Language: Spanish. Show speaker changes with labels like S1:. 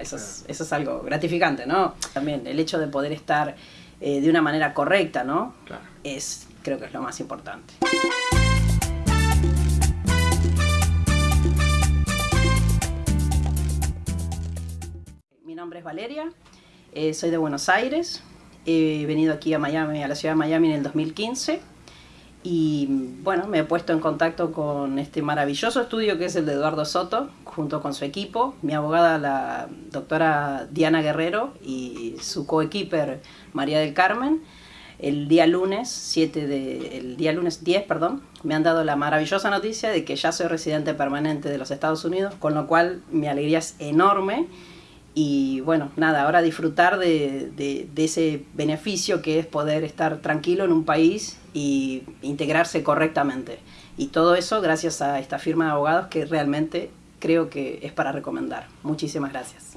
S1: Eso es, eso es algo gratificante, ¿no? También el hecho de poder estar eh, de una manera correcta, ¿no?
S2: Claro.
S1: Es, creo que es lo más importante. Mi nombre es Valeria, eh, soy de Buenos Aires, he venido aquí a Miami, a la ciudad de Miami en el 2015 y bueno, me he puesto en contacto con este maravilloso estudio que es el de Eduardo Soto, junto con su equipo, mi abogada la doctora Diana Guerrero y su coequiper María del Carmen. El día lunes 7 de, el día lunes 10, perdón, me han dado la maravillosa noticia de que ya soy residente permanente de los Estados Unidos, con lo cual mi alegría es enorme y bueno, nada, ahora disfrutar de, de, ese beneficio que es poder estar tranquilo en un país y integrarse correctamente. Y todo eso gracias a esta firma de abogados que realmente creo que es para recomendar. Muchísimas gracias.